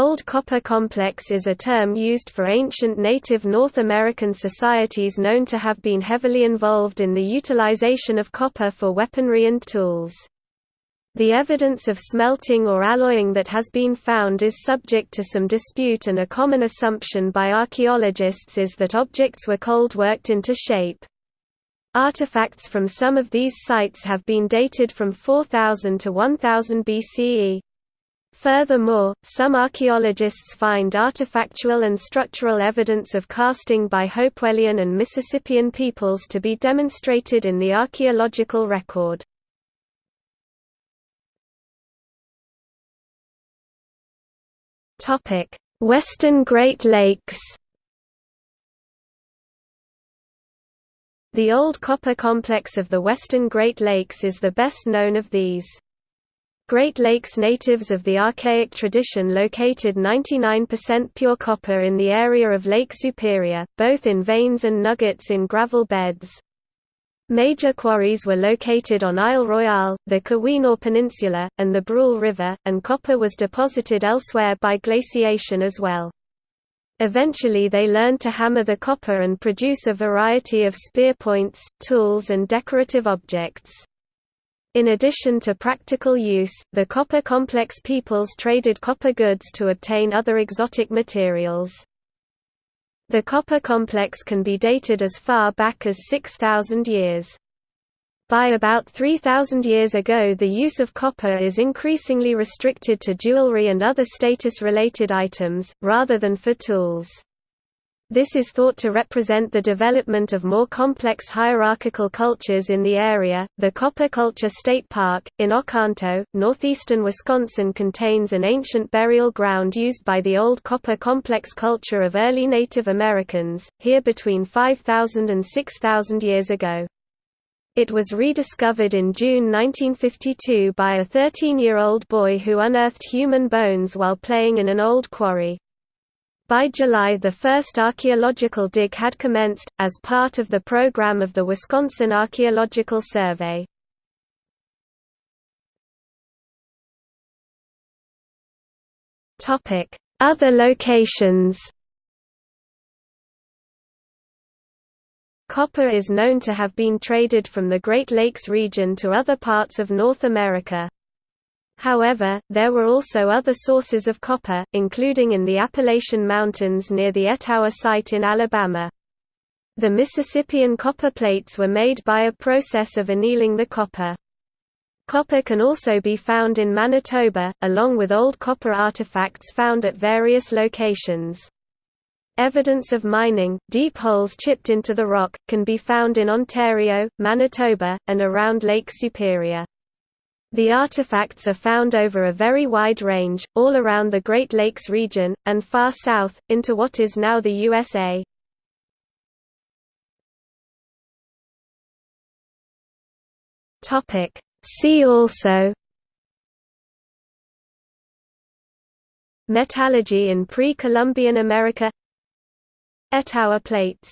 Old Copper Complex is a term used for ancient native North American societies known to have been heavily involved in the utilization of copper for weaponry and tools. The evidence of smelting or alloying that has been found is subject to some dispute and a common assumption by archaeologists is that objects were cold worked into shape. Artifacts from some of these sites have been dated from 4000 to 1000 BCE. Furthermore, some archaeologists find artifactual and structural evidence of casting by Hopewellian and Mississippian peoples to be demonstrated in the archaeological record. Western Great Lakes The old copper complex of the western Great Lakes is the best known of these. Great Lakes natives of the archaic tradition located 99% pure copper in the area of Lake Superior, both in veins and nuggets in gravel beds. Major quarries were located on Isle Royale, the Keweenaw Peninsula, and the Brule River, and copper was deposited elsewhere by glaciation as well. Eventually they learned to hammer the copper and produce a variety of spear points, tools and decorative objects. In addition to practical use, the copper complex peoples traded copper goods to obtain other exotic materials. The copper complex can be dated as far back as 6,000 years. By about 3,000 years ago the use of copper is increasingly restricted to jewelry and other status-related items, rather than for tools. This is thought to represent the development of more complex hierarchical cultures in the area. The Copper Culture State Park, in Oconto, northeastern Wisconsin, contains an ancient burial ground used by the old copper complex culture of early Native Americans, here between 5,000 and 6,000 years ago. It was rediscovered in June 1952 by a 13-year-old boy who unearthed human bones while playing in an old quarry. By July the first archaeological dig had commenced, as part of the program of the Wisconsin Archaeological Survey. Other locations Copper is known to have been traded from the Great Lakes region to other parts of North America. However, there were also other sources of copper, including in the Appalachian Mountains near the Etowah site in Alabama. The Mississippian copper plates were made by a process of annealing the copper. Copper can also be found in Manitoba, along with old copper artifacts found at various locations. Evidence of mining, deep holes chipped into the rock, can be found in Ontario, Manitoba, and around Lake Superior. The artifacts are found over a very wide range, all around the Great Lakes region, and far south, into what is now the USA. See also Metallurgy in pre-Columbian America Etowah plates